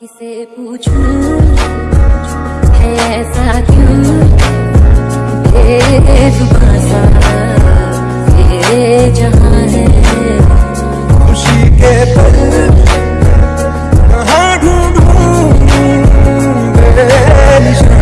किसे पूछूँ? है ऐसा क्यों? बेजुबासा ये जहाँ है। खुशी के पल कहाँ ढूंढूं बेनिशान